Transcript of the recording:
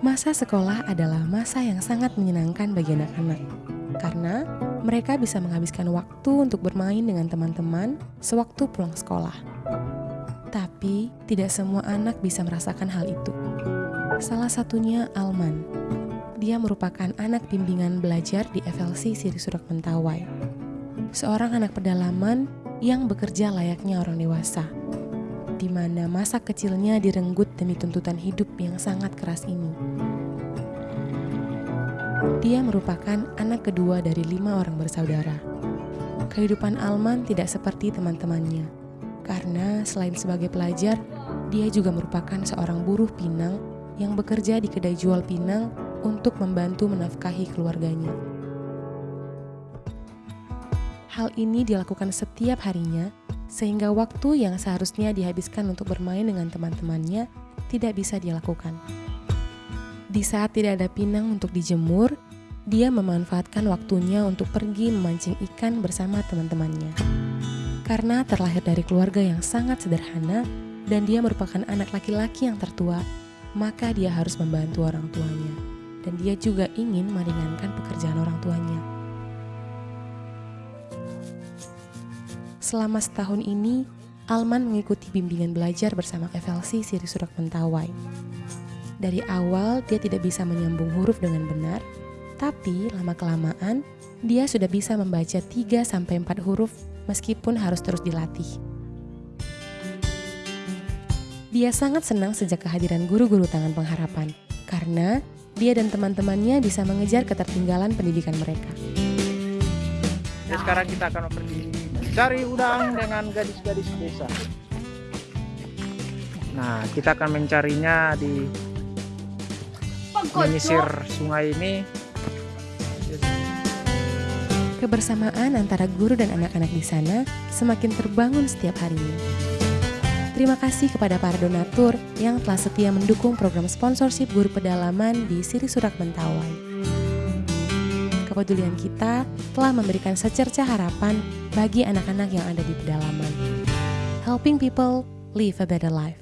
Masa sekolah adalah masa yang sangat menyenangkan bagi anak-anak, karena mereka bisa menghabiskan waktu untuk bermain dengan teman-teman sewaktu pulang sekolah. Tapi, tidak semua anak bisa merasakan hal itu. Salah satunya Alman. Dia merupakan anak bimbingan belajar di FLC Siri Surak Mentawai. Seorang anak pedalaman yang bekerja layaknya orang dewasa di mana masa kecilnya direnggut demi tuntutan hidup yang sangat keras ini. Dia merupakan anak kedua dari lima orang bersaudara. Kehidupan Alman tidak seperti teman-temannya, karena selain sebagai pelajar, dia juga merupakan seorang buruh pinang yang bekerja di kedai jual pinang untuk membantu menafkahi keluarganya. Hal ini dilakukan setiap harinya sehingga waktu yang seharusnya dihabiskan untuk bermain dengan teman-temannya tidak bisa dilakukan. Di saat tidak ada pinang untuk dijemur, dia memanfaatkan waktunya untuk pergi memancing ikan bersama teman-temannya. Karena terlahir dari keluarga yang sangat sederhana dan dia merupakan anak laki-laki yang tertua, maka dia harus membantu orang tuanya. Dan dia juga ingin meringankan pekerjaan orang tuanya. Selama setahun ini, Alman mengikuti bimbingan belajar bersama FLC Siri Surak Mentawai. Dari awal, dia tidak bisa menyambung huruf dengan benar, tapi lama-kelamaan, dia sudah bisa membaca 3-4 huruf meskipun harus terus dilatih. Dia sangat senang sejak kehadiran guru-guru tangan pengharapan, karena dia dan teman-temannya bisa mengejar ketertinggalan pendidikan mereka. Sekarang kita akan pergi cari udang dengan gadis-gadis desa. Nah, kita akan mencarinya di menyisir sungai ini. Kebersamaan antara guru dan anak-anak di sana semakin terbangun setiap harinya. Terima kasih kepada para donatur yang telah setia mendukung program sponsorship guru pedalaman di Siri Surak Mentawai kepedulian kita telah memberikan secerca harapan bagi anak-anak yang ada di pedalaman. Helping people live a better life.